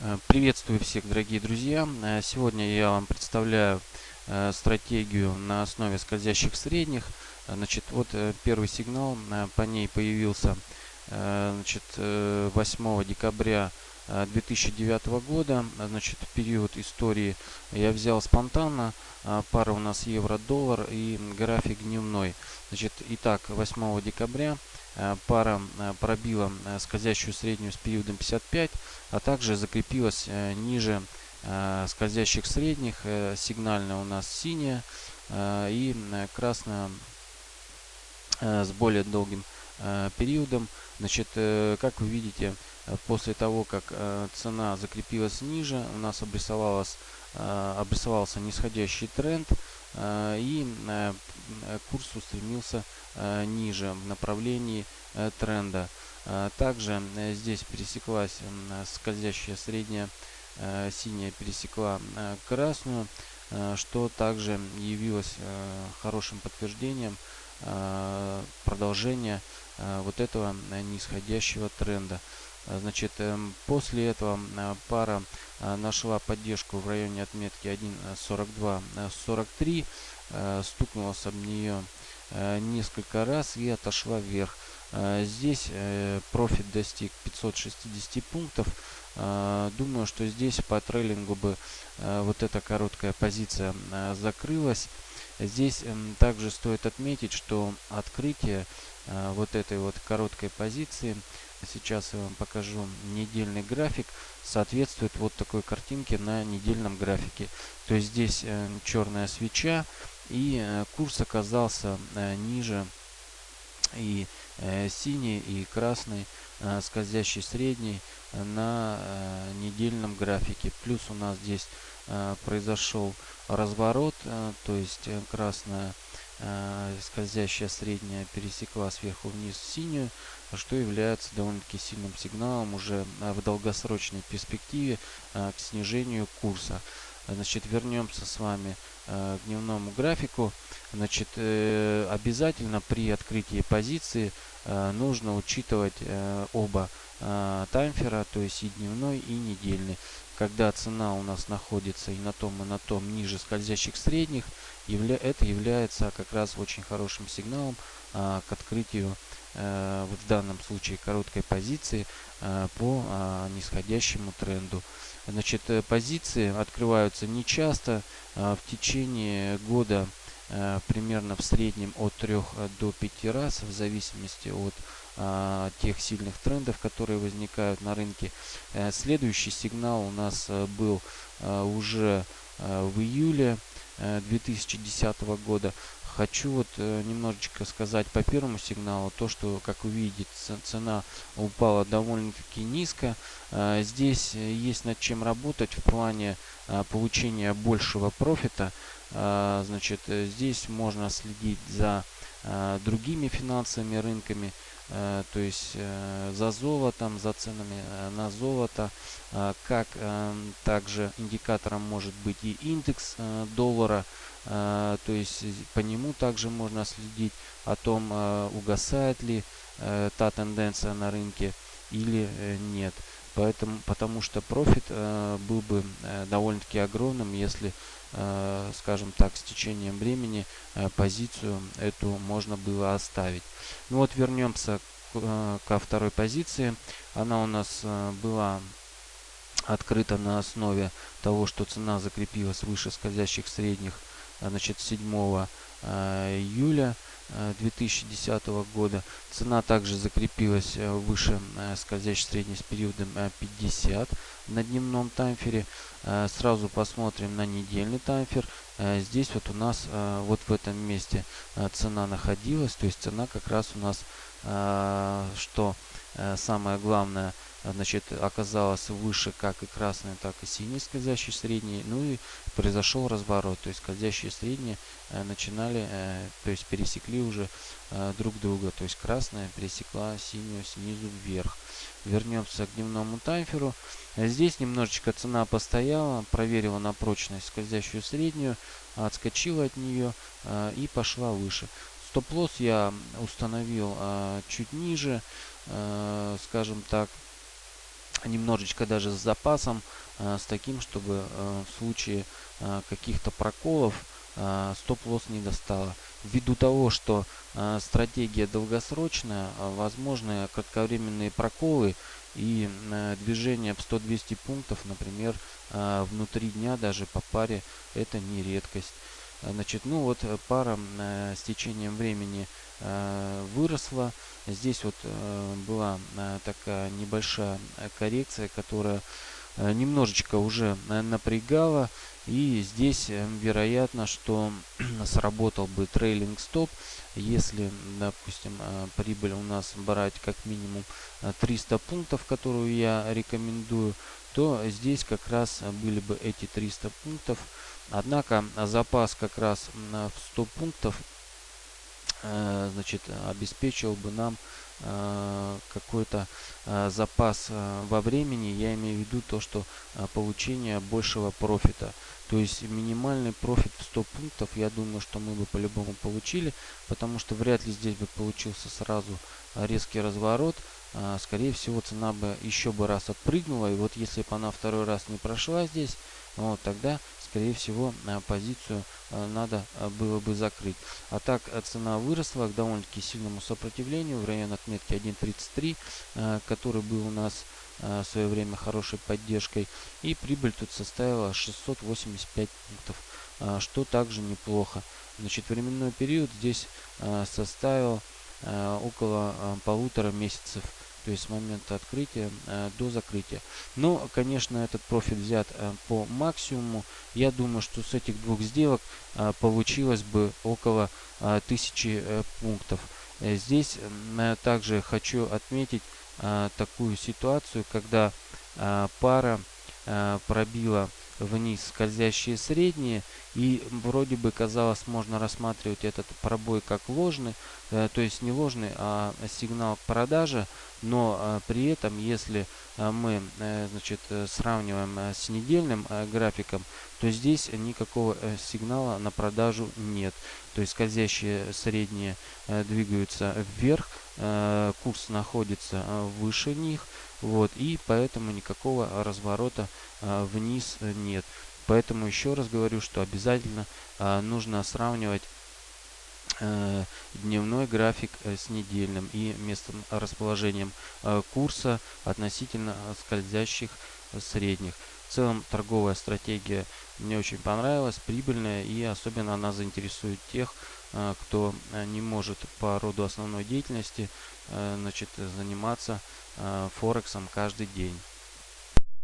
Э, приветствую всех, дорогие друзья! Э, сегодня я вам представляю э, стратегию на основе скользящих средних. Значит, вот первый сигнал, по ней появился значит, 8 декабря 2009 года. Значит, период истории я взял спонтанно. Пара у нас евро-доллар и график дневной. Значит, итак, 8 декабря пара э, пробила э, скользящую среднюю с периодом 55, а также закрепилась ниже скользящих средних. Сигнальная у нас синяя и красная с более долгим периодом. Значит, как вы видите, после того, как цена закрепилась ниже, у нас обрисовалась, обрисовался нисходящий тренд и курс устремился ниже в направлении Э, тренда. Э, также э, здесь пересеклась скользящая средняя синяя пересекла красную, что также явилось хорошим подтверждением продолжения вот этого нисходящего тренда. Значит, эм, после этого пара нашла поддержку в районе отметки 1.42-43, стукнулась об нее несколько раз и отошла вверх. Э, здесь э, профит достиг 560 пунктов. Э, думаю, что здесь по трейлингу бы вот эта короткая позиция закрылась. Здесь эм, также стоит отметить, что открытие вот этой вот короткой позиции, сейчас я вам покажу недельный график, соответствует вот такой картинке на недельном графике. То есть здесь черная свеча и курс оказался ниже и э, синий и красный э, скользящий средний на э, недельном графике. Плюс у нас здесь э, произошел разворот, э, то есть э, красная э, скользящая средняя пересекла сверху вниз синюю, что является довольно-таки сильным сигналом уже э, в долгосрочной перспективе э, к снижению курса. Значит, вернемся с вами э, к дневному графику. Значит, э, обязательно при открытии позиции э, нужно учитывать э, оба э, таймфера, то есть и дневной, и недельный. Когда цена у нас находится и на том, и на том ниже скользящих средних, явля это является как раз очень хорошим сигналом э, к открытию э, вот в данном случае короткой позиции э, по э, нисходящему тренду. Значит, э, позиции открываются нечасто. В течение года примерно в среднем от 3 до 5 раз, в зависимости от тех сильных трендов, которые возникают на рынке. Э, следующий сигнал у нас э, был уже в июле 2010 года. Хочу вот э, немножечко сказать по первому сигналу, то, что, как вы видите, цена упала довольно-таки низко. Э, здесь э, есть над чем работать в плане э, получения большего профита. Э, значит, э, здесь можно следить за э, другими финансовыми рынками, э, то есть э, за золотом, за ценами э, на золото. Э, как э, также индикатором может быть и индекс э, доллара, а, то есть по нему также можно следить о том, а, угасает ли э, та тенденция на рынке или э, нет. Поэтому, потому что профит э, был бы довольно-таки огромным, если, скажем так, с течением времени позицию эту можно было оставить. Ну вот вернемся ко второй позиции. Она у нас была открыта на основе того, что цена закрепилась выше скользящих средних а, значит, 7 а, июля 2010 а, года. Цена также закрепилась выше скользящей средней с периодом 50 на дневном таймфере. Сразу посмотрим на недельный таймфер. Здесь вот у нас вот в этом месте цена находилась. То есть цена как раз у нас, что самое главное – значит, оказалась выше как и красной, так и синей скользящей средней. Ну и произошел разворот, то есть скользящие средние э, начинали, э, то есть пересекли уже э, друг друга. То есть красная пересекла синюю снизу вверх. Вернемся к дневному таймферу. Здесь немножечко цена постояла, проверила на прочность скользящую среднюю, отскочила от нее и пошла выше. Стоп-лосс я установил чуть ниже, скажем так, немножечко даже с запасом, с таким, чтобы в случае каких-то проколов стоп-лосс не достала. Ввиду того, что стратегия долгосрочная, возможны кратковременные проколы и движение в 100-200 пунктов, например, внутри дня даже по паре, это не редкость. Значит, ну вот пара с течением времени выросла. Здесь вот была такая небольшая коррекция, которая немножечко уже напрягала. И здесь вероятно, что сработал бы трейлинг стоп, если, допустим, прибыль у нас брать как минимум 300 пунктов, которую я рекомендую, то здесь как раз были бы эти 300 пунктов. Однако запас как раз в 100 пунктов Э, значит, обеспечил бы нам э, какой-то э, запас во времени. Я имею в виду то, что получение большего профита. То есть минимальный профит в 100 пунктов, я думаю, что мы бы по-любому получили, потому что вряд ли здесь бы получился сразу резкий разворот. Скорее всего, цена бы еще бы раз отпрыгнула. И вот если бы она второй раз не прошла здесь, вот тогда скорее всего, э, позицию э, надо э, было бы закрыть. А так цена выросла к довольно-таки сильному сопротивлению в район отметки 1.33, который был у нас в свое время хорошей поддержкой. И прибыль тут составила 685 пунктов, что также неплохо. Значит, временной период здесь составил около полутора месяцев то есть с момента открытия э, до закрытия. Но, конечно, этот профит взят э, по максимуму. Я думаю, что с этих двух сделок э, получилось бы около э, 1000 э, пунктов. Э, здесь э, также хочу отметить э, такую ситуацию, когда э, пара э, пробила вниз скользящие средние и вроде бы казалось можно рассматривать этот пробой как ложный э, то есть не ложный а сигнал к продаже но э, при этом если э, мы э, значит э, сравниваем э, с недельным э, графиком то здесь никакого э, сигнала на продажу нет. То есть скользящие средние э, двигаются вверх э, курс находится э, выше них вот и поэтому никакого разворота э, вниз нет поэтому еще раз говорю что обязательно э, нужно сравнивать э, дневной график с недельным и местом расположением курса относительно скользящих средних. В целом торговая стратегия мне очень понравилась, прибыльная и особенно она заинтересует тех, кто не может по роду основной деятельности значит, заниматься Форексом каждый день.